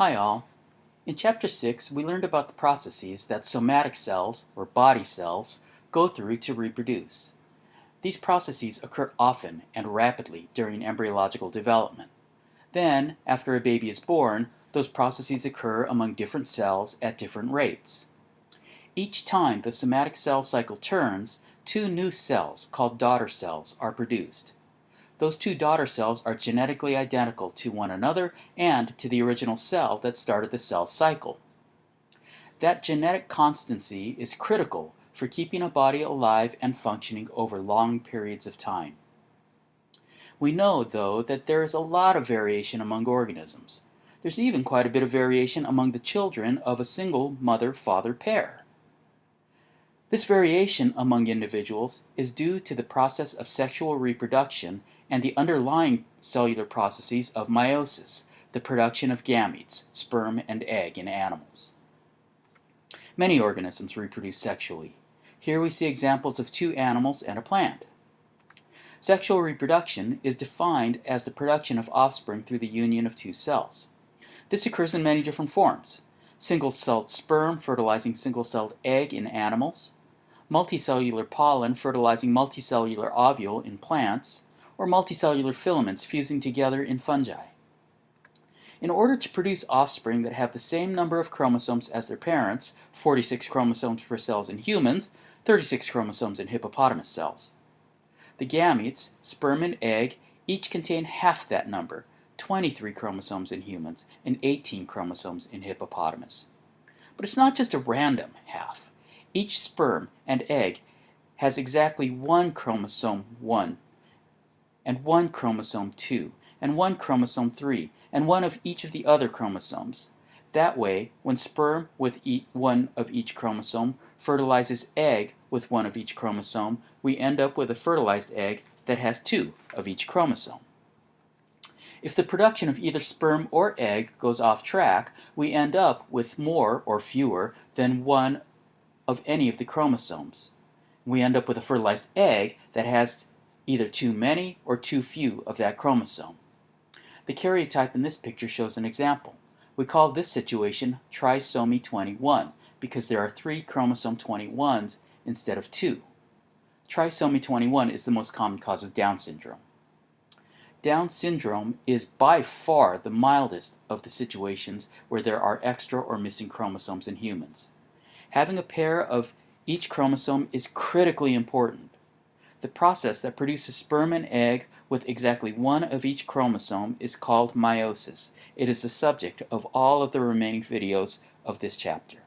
Hi all. In Chapter 6 we learned about the processes that somatic cells, or body cells, go through to reproduce. These processes occur often and rapidly during embryological development. Then, after a baby is born, those processes occur among different cells at different rates. Each time the somatic cell cycle turns, two new cells, called daughter cells, are produced. Those two daughter cells are genetically identical to one another and to the original cell that started the cell cycle. That genetic constancy is critical for keeping a body alive and functioning over long periods of time. We know, though, that there is a lot of variation among organisms. There's even quite a bit of variation among the children of a single mother-father pair. This variation among individuals is due to the process of sexual reproduction and the underlying cellular processes of meiosis, the production of gametes, sperm and egg in animals. Many organisms reproduce sexually. Here we see examples of two animals and a plant. Sexual reproduction is defined as the production of offspring through the union of two cells. This occurs in many different forms. Single-celled sperm fertilizing single-celled egg in animals, multicellular pollen fertilizing multicellular ovule in plants, or multicellular filaments fusing together in fungi. In order to produce offspring that have the same number of chromosomes as their parents, 46 chromosomes per cells in humans, 36 chromosomes in hippopotamus cells. The gametes, sperm and egg, each contain half that number, 23 chromosomes in humans and 18 chromosomes in hippopotamus. But it's not just a random half. Each sperm and egg has exactly one chromosome 1, and one chromosome 2, and one chromosome 3, and one of each of the other chromosomes. That way, when sperm with one of each chromosome fertilizes egg with one of each chromosome, we end up with a fertilized egg that has two of each chromosome. If the production of either sperm or egg goes off track, we end up with more or fewer than one of any of the chromosomes. We end up with a fertilized egg that has either too many or too few of that chromosome. The karyotype in this picture shows an example. We call this situation trisomy 21 because there are three chromosome 21s instead of two. Trisomy 21 is the most common cause of Down syndrome. Down syndrome is by far the mildest of the situations where there are extra or missing chromosomes in humans. Having a pair of each chromosome is critically important. The process that produces sperm and egg with exactly one of each chromosome is called meiosis. It is the subject of all of the remaining videos of this chapter.